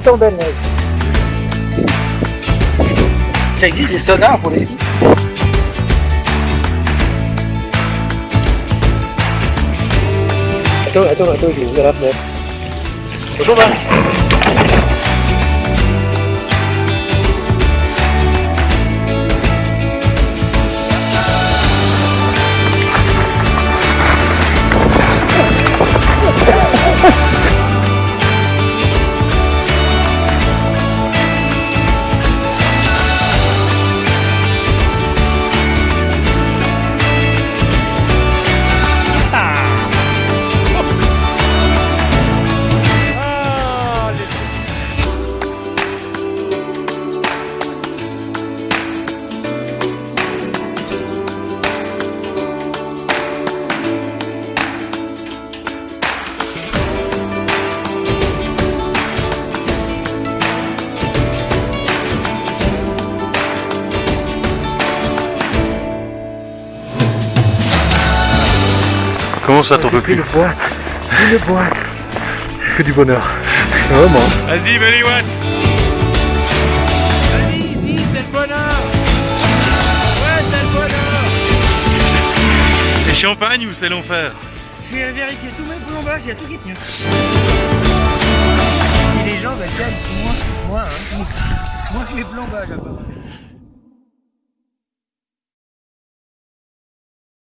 tomber de neige. Ça existe des sonars pour les skis? Attends, attends, attends, je vais ouvrir la fenêtre. Bonjour, Val. Comment ça t'en peux plus Une boîte. Une boîte. Que du bonheur. Vraiment. Vas-y, Belly Watt Vas-y, dis, c'est le bonheur Ouais, c'est le bonheur C'est champagne ou c'est l'enfer Je vais vérifier tous mes plombages, il y a tout qui tient. Et les gens, bah tiens, moi, moi, hein, moi, mes plombages, apparemment.